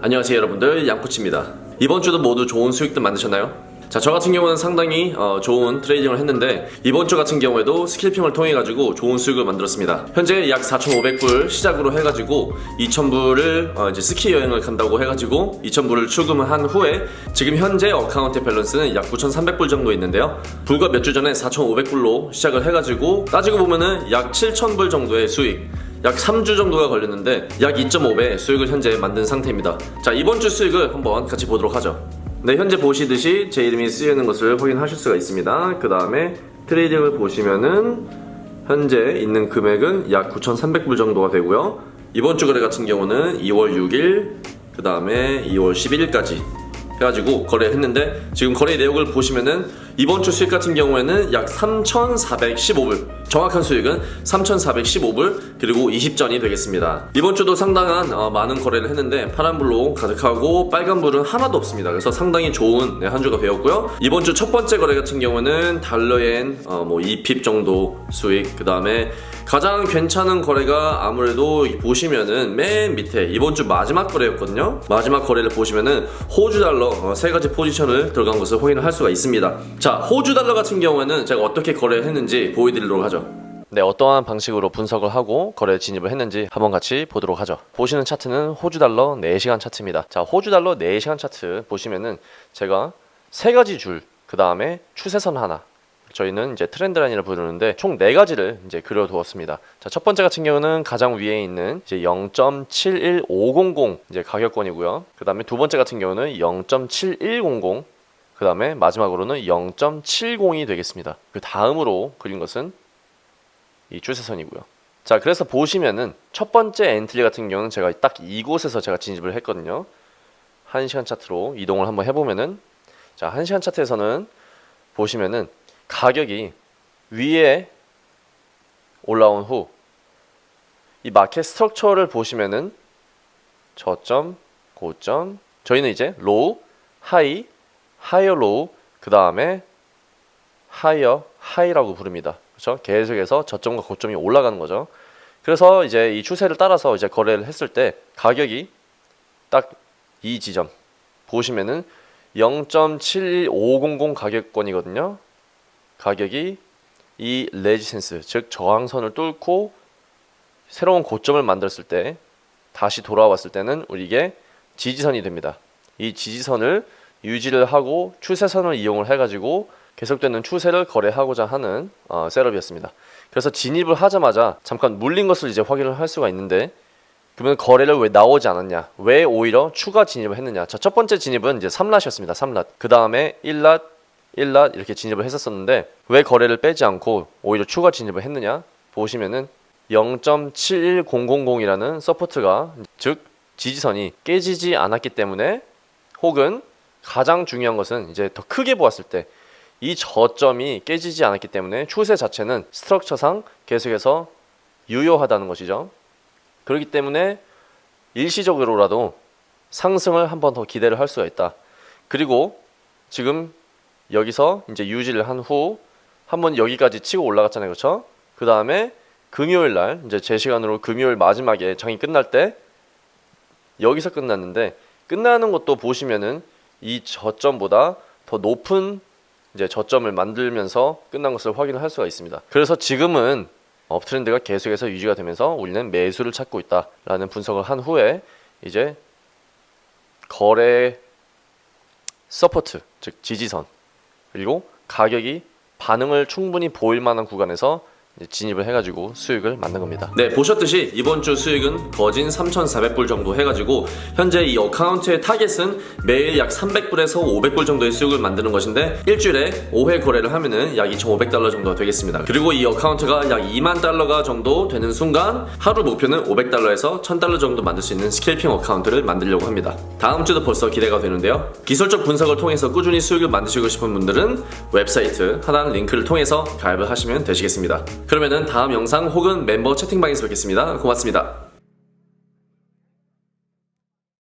안녕하세요 여러분들 양코치입니다 이번 주도 모두 좋은 수익들 만드셨나요? 자, 저 같은 경우는 상당히 어, 좋은 trading을 했는데 이번 주 같은 경우에도 scalping을 통해 가지고 좋은 수익을 만들었습니다. 현재 약 4,500불 시작으로 해가지고 2,000불을 어, 이제 스키 여행을 간다고 해가지고 2,000불을 출금을 한 후에 지금 현재 account balance는 약 9,300불 정도 있는데요. 불과 몇 주 전에 4,500불로 시작을 해가지고 따지고 보면은 약 7,000불 정도의 수익. 약 3주 정도가 걸렸는데 약 2.5배 수익을 현재 만든 상태입니다. 자 이번 주 수익을 한번 같이 보도록 하죠. 네 현재 보시듯이 제 이름이 쓰이는 것을 확인하실 수가 있습니다. 그 다음에 트레이딩을 보시면은 현재 있는 금액은 약 9,300불 정도가 되고요. 이번 주 거래 같은 경우는 2월 6일 그 다음에 2월 11일까지 해가지고 거래했는데 지금 거래 내역을 보시면은 이번 주 수익 같은 경우에는 약 3,415불. 정확한 수익은 3,415불 그리고 20전이 되겠습니다. 이번 주도 상당한 어, 많은 거래를 했는데 파란불로 가득하고 빨간불은 하나도 없습니다. 그래서 상당히 좋은 네, 한 주가 되었고요. 이번 주 첫 번째 거래 같은 경우는 달러엔 어, 뭐 2핍 정도 수익. 그 다음에 가장 괜찮은 거래가 아무래도 보시면은 맨 밑에 이번 주 마지막 거래였거든요. 마지막 거래를 보시면은 호주 달러 어, 세 가지 포지션을 들어간 것을 확인을 할 수가 있습니다. 자 호주 달러 같은 경우에는 제가 어떻게 거래했는지 보여드리도록 하죠 네, 어떠한 방식으로 분석을 하고 거래 진입을 했는지 한번 같이 보도록 하죠. 보시는 차트는 호주 달러 4시간 차트입니다. 자, 호주 달러 4시간 차트 보시면은 제가 세 가지 줄, 그 다음에 추세선 하나, 저희는 이제 trend line을 부르는데 총 네 가지를 이제 그려두었습니다. 자, 첫 번째 같은 경우는 가장 위에 있는 이제 0.71500 이제 가격권이고요. 그 다음에 두 번째 같은 경우는 0.7100, 그 다음에 마지막으로는 0.70이 되겠습니다. 그 다음으로 그린 것은 이 추세선이고요. 자, 그래서 보시면은 첫 번째 entry 같은 경우는 제가 딱 이곳에서 제가 진입을 했거든요. 1시간 차트로 이동을 한번 해보면은 자, 1시간 차트에서는 보시면은 가격이 위에 올라온 후 이 market structure를 보시면은 저점, 고점, 저희는 이제 low, high, higher low, 그 다음에 higher, high라고 부릅니다. 그렇죠? 계속해서 저점과 고점이 올라가는 거죠. 그래서 이제 이 추세를 따라서 이제 거래를 했을 때 가격이 딱 이 지점 보시면은 0.71500 가격권이거든요. 가격이 이 레지센스 즉 저항선을 뚫고 새로운 고점을 만들었을 때 다시 돌아왔을 때는 우리 이게 지지선이 됩니다. 이 지지선을 유지를 하고 추세선을 이용을 해가지고 계속되는 추세를 거래하고자 하는 어, 셋업이었습니다. 그래서 진입을 하자마자 잠깐 물린 것을 이제 확인을 할 수가 있는데 그러면 거래를 왜 나오지 않았냐? 왜 오히려 추가 진입을 했느냐? 자, 첫 번째 진입은 이제 3 lot이었습니다. 3 lot. 그 다음에 1 lot, 1 lot 이렇게 진입을 했었었는데 왜 거래를 빼지 않고 오히려 추가 진입을 했느냐? 보시면은 0.71000이라는 support가 즉 지지선이 깨지지 않았기 때문에 혹은 가장 중요한 것은 이제 더 크게 보았을 때 이 저점이 깨지지 않았기 때문에 추세 자체는 structure상 계속해서 유효하다는 것이죠. 그렇기 때문에 일시적으로라도 상승을 한 번 더 기대를 할 수가 있다. 그리고 지금 여기서 이제 유지를 한 후 한번 여기까지 치고 올라갔잖아요. 그렇죠? 그 다음에 금요일 날 이제 제 시간으로 금요일 마지막에 장이 끝날 때 여기서 끝났는데 끝나는 것도 보시면은 이 저점보다 더 높은 이제 저점을 만들면서 끝난 것을 확인을 할 수가 있습니다. 그래서 지금은 uptrend가 계속해서 유지가 되면서 우리는 매수를 찾고 있다라는 분석을 한 후에 이제 거래 support 즉 지지선 그리고 가격이 반응을 충분히 보일 만한 구간에서 진입을 해가지고 수익을 만든 겁니다. 네 보셨듯이 이번 주 수익은 거진 3,400불 정도 해가지고 현재 이 account의 target은 매일 약 300불에서 500불 정도의 수익을 만드는 것인데 일주일에 5회 거래를 하면은 약 2,500달러 정도 되겠습니다. 그리고 이 account가 약 2만 달러가 정도 되는 순간 하루 목표는 500달러에서 1000달러 정도 만들 수 있는 scalping account를 만들려고 합니다. 다음 주도 벌써 기대가 되는데요. 기술적 분석을 통해서 꾸준히 수익을 만드시고 싶은 분들은 웹사이트 하단 링크를 통해서 가입을 하시면 되시겠습니다 그러면은 다음 영상 혹은 멤버 채팅방에서 뵙겠습니다. 고맙습니다.